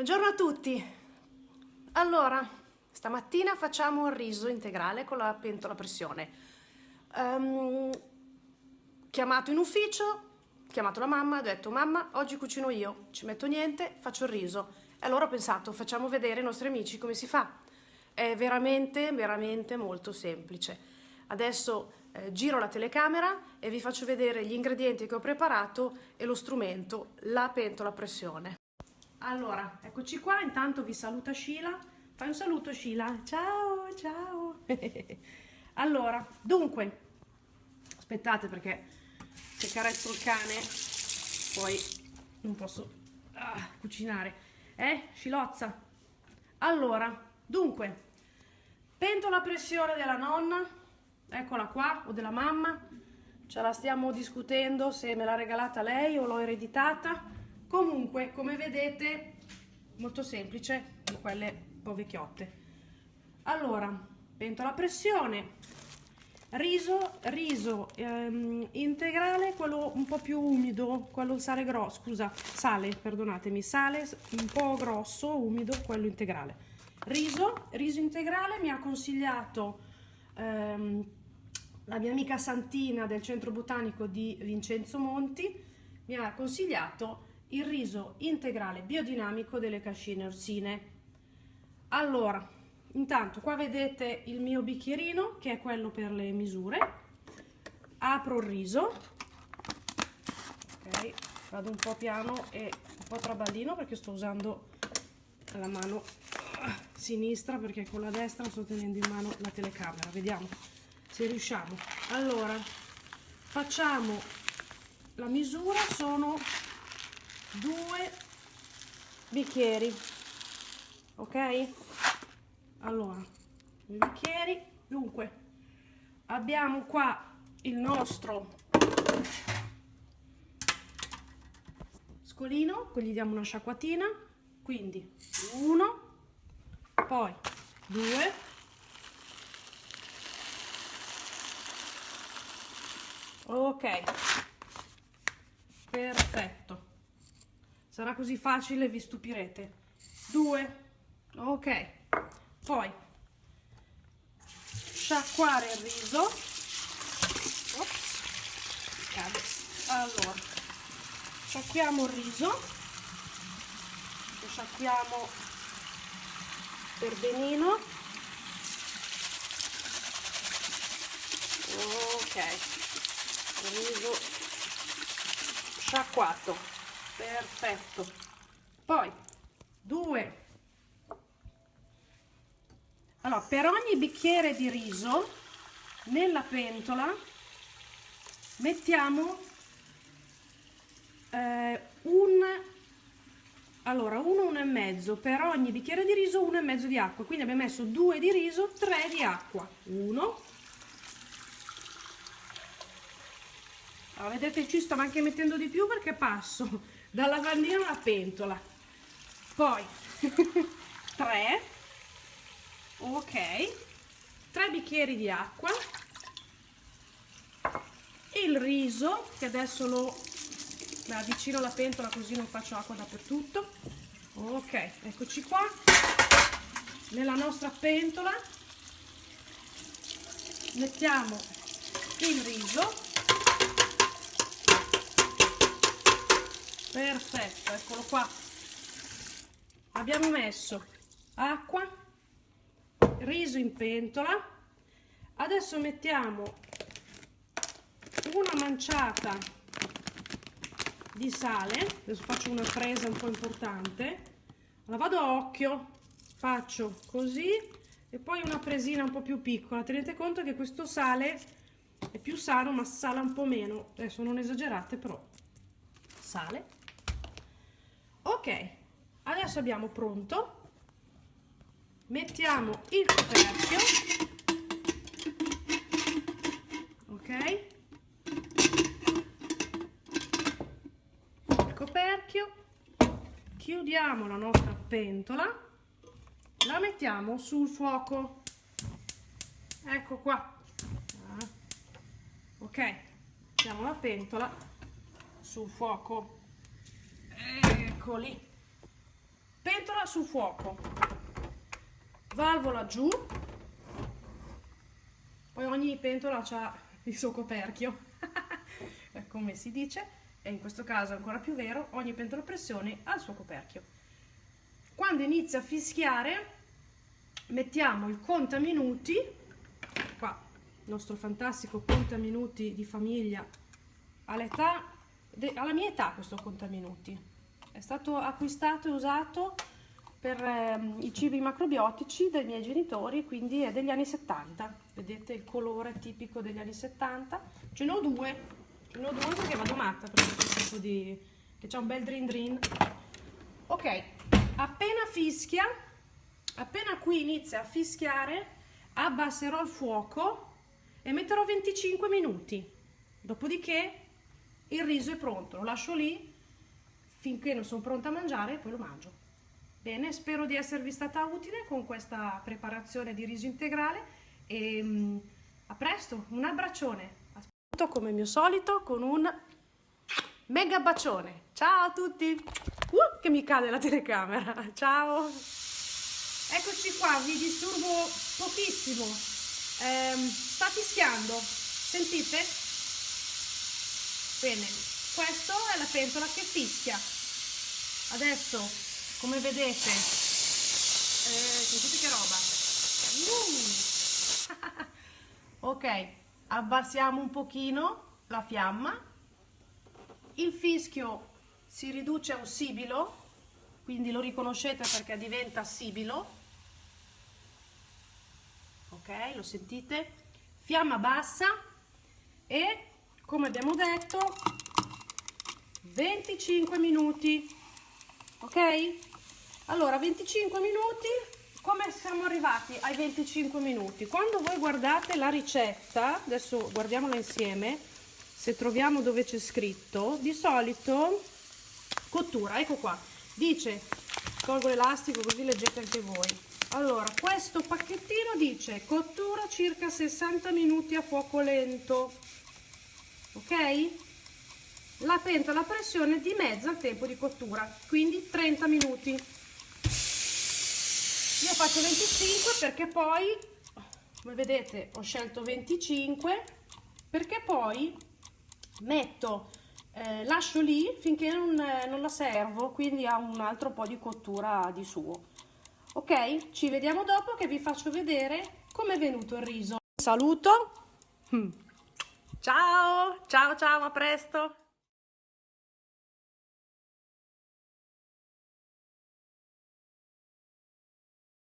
Buongiorno a tutti. Allora, stamattina facciamo il riso integrale con la pentola a pressione. Um, chiamato in ufficio, chiamato la mamma, ho detto mamma oggi cucino io, ci metto niente, faccio il riso. E allora ho pensato facciamo vedere ai nostri amici come si fa. È veramente, veramente molto semplice. Adesso eh, giro la telecamera e vi faccio vedere gli ingredienti che ho preparato e lo strumento, la pentola a pressione. Allora, eccoci qua, intanto vi saluta Sheila. Fai un saluto Sheila. Ciao, ciao. allora, dunque, aspettate perché se carezzo il cane poi non posso ah, cucinare. Eh, Scilozza? Allora, dunque, pentola a pressione della nonna, eccola qua, o della mamma. Ce la stiamo discutendo se me l'ha regalata lei o l'ho ereditata comunque come vedete molto semplice di quelle un po' vecchiotte. Allora pentola a pressione riso riso ehm, integrale quello un po' più umido quello sale grosso scusa sale perdonatemi sale un po' grosso umido quello integrale. Riso riso integrale mi ha consigliato ehm, la mia amica Santina del centro botanico di Vincenzo Monti mi ha consigliato il riso integrale biodinamico delle cascine orsine. Allora, intanto qua vedete il mio bicchierino che è quello per le misure. Apro il riso. Ok, vado un po' piano e un po' traballino perché sto usando la mano sinistra perché con la destra sto tenendo in mano la telecamera. Vediamo se riusciamo. Allora, facciamo la misura, sono due bicchieri ok? Allora due bicchieri. Dunque abbiamo qua il nostro scolino gli diamo una sciacquatina quindi uno poi due ok perfetto sarà così facile vi stupirete. Due. Ok. Poi sciacquare il riso. Ops, allora sciacquiamo il riso. Lo sciacquiamo per benino. Ok. Riso sciacquato perfetto. Poi due. Allora per ogni bicchiere di riso nella pentola mettiamo eh, un allora uno uno e mezzo. Per ogni bicchiere di riso uno e mezzo di acqua. Quindi abbiamo messo due di riso tre di acqua. Uno. Allora, vedete ci sto anche mettendo di più perché passo dal lavandino alla pentola. Poi 3 ok. 3 bicchieri di acqua. Il riso che adesso lo avvicino alla pentola così non faccio acqua dappertutto. Ok eccoci qua. Nella nostra pentola mettiamo il riso perfetto eccolo qua. Abbiamo messo acqua riso in pentola. Adesso mettiamo una manciata di sale. Adesso faccio una presa un po' importante. La vado a occhio faccio così e poi una presina un po' più piccola. Tenete conto che questo sale è più sano ma sala un po' meno. Adesso non esagerate però sale ok adesso abbiamo pronto. Mettiamo il coperchio. Ok. Il coperchio. Chiudiamo la nostra pentola. La mettiamo sul fuoco. Ecco qua. Ok mettiamo la pentola sul fuoco eccoli pentola sul fuoco. Valvola giù. Poi ogni pentola ha il suo coperchio. Come si dice e in questo caso è ancora più vero ogni pentola a pressione ha il suo coperchio. Quando inizia a fischiare mettiamo il contaminuti qua il nostro fantastico contaminuti di famiglia all'età alla mia età questo contaminuti è stato acquistato e usato per ehm, i cibi macrobiotici dei miei genitori, quindi è degli anni 70. Vedete il colore tipico degli anni 70? Ce ne ho due, ce ne ho due perché vado matta per questo tipo di... che c'è un bel drin drin. Ok, appena fischia, appena qui inizia a fischiare, abbasserò il fuoco e metterò 25 minuti. Dopodiché il riso è pronto, lo lascio lì finché non sono pronta a mangiare poi lo mangio. Bene, spero di esservi stata utile con questa preparazione di riso integrale e um, a presto, un abbraccione. Aspetto come mio solito con un mega bacione. Ciao a tutti! Uh, che mi cade la telecamera. Ciao! Eccoci qua, vi disturbo pochissimo. Eh, sta fischiando. Sentite? Bene, questa è la pentola che fischia. Adesso come vedete eh, sentite che roba uh. ok abbassiamo un pochino la fiamma il fischio si riduce a un sibilo quindi lo riconoscete perché diventa sibilo ok lo sentite fiamma bassa e come abbiamo detto 25 minuti ok? Allora 25 minuti come siamo arrivati ai 25 minuti? Quando voi guardate la ricetta adesso guardiamola insieme se troviamo dove c'è scritto di solito cottura ecco qua dice tolgo l'elastico così leggete anche voi. Allora questo pacchettino dice cottura circa 60 minuti a fuoco lento ok la pentola a pressione dimezza il tempo di cottura quindi 30 minuti. Io faccio 25 perché poi come vedete ho scelto 25 perché poi metto eh, lascio lì finché non, eh, non la servo quindi ha un altro po' di cottura di suo. Ok? Ci vediamo dopo che vi faccio vedere come è venuto il riso. Saluto. Ciao. Ciao ciao a presto